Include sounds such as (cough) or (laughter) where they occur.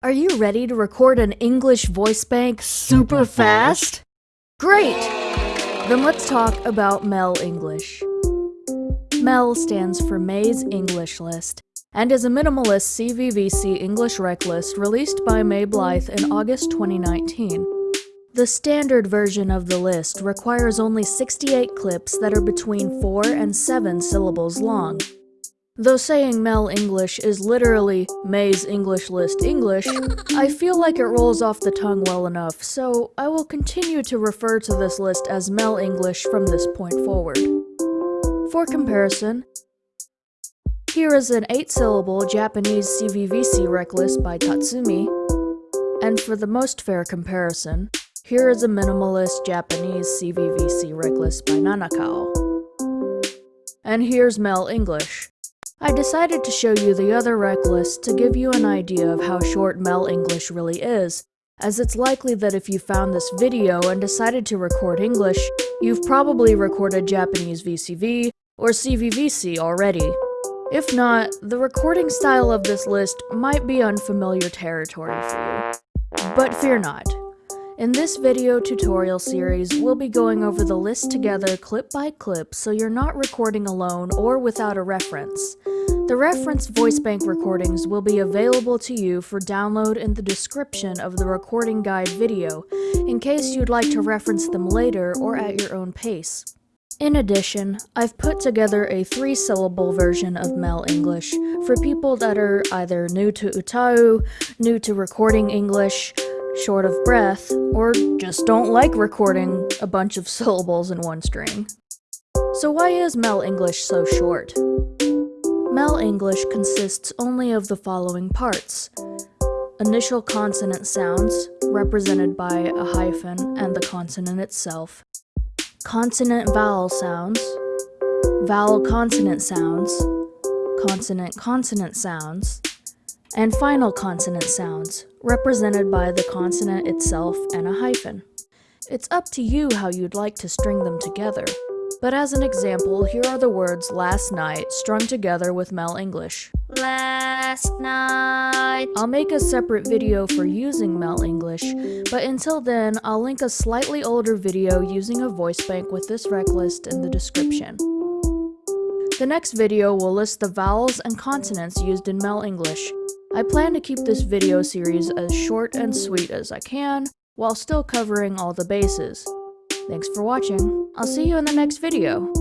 Are you ready to record an English voice bank super fast? Great! Then let's talk about MEL English. MEL stands for May's English List and is a minimalist CVVC English rec list released by May Blythe in August 2019. The standard version of the list requires only 68 clips that are between 4 and 7 syllables long, Though saying MEL English is literally May's English List English, I feel like it rolls off the tongue well enough, so I will continue to refer to this list as MEL English from this point forward. For comparison, here is an 8-syllable Japanese CVVC rec list by Tatsumi, and for the most fair comparison, here is a minimalist Japanese CVVC rec list by Nanakao. And here's MEL English. I decided to show you the other rec list to give you an idea of how short MEL English really is, as it's likely that if you found this video and decided to record English, you've probably recorded Japanese VCV or CVVC already. If not, the recording style of this list might be unfamiliar territory for you. But fear not, in this video tutorial series, we'll be going over the list together clip by clip so you're not recording alone or without a reference. The reference voice bank recordings will be available to you for download in the description of the recording guide video, in case you'd like to reference them later or at your own pace. In addition, I've put together a three-syllable version of MEL English for people that are either new to Utau, new to recording English, short of breath, or just don't like recording a bunch of (laughs) syllables in one string. So why is MEL English so short? MEL English consists only of the following parts. Initial consonant sounds, represented by a hyphen and the consonant itself. Consonant vowel sounds, vowel consonant sounds, consonant consonant sounds, and final consonant sounds, represented by the consonant itself and a hyphen. It's up to you how you'd like to string them together, but as an example, here are the words last night strung together with MEL English. Last night. I'll make a separate video for using MEL English, but until then, I'll link a slightly older video using a voice bank with this rec list in the description. The next video will list the vowels and consonants used in MEL English, I plan to keep this video series as short and sweet as I can, while still covering all the bases. Thanks for watching. I'll see you in the next video.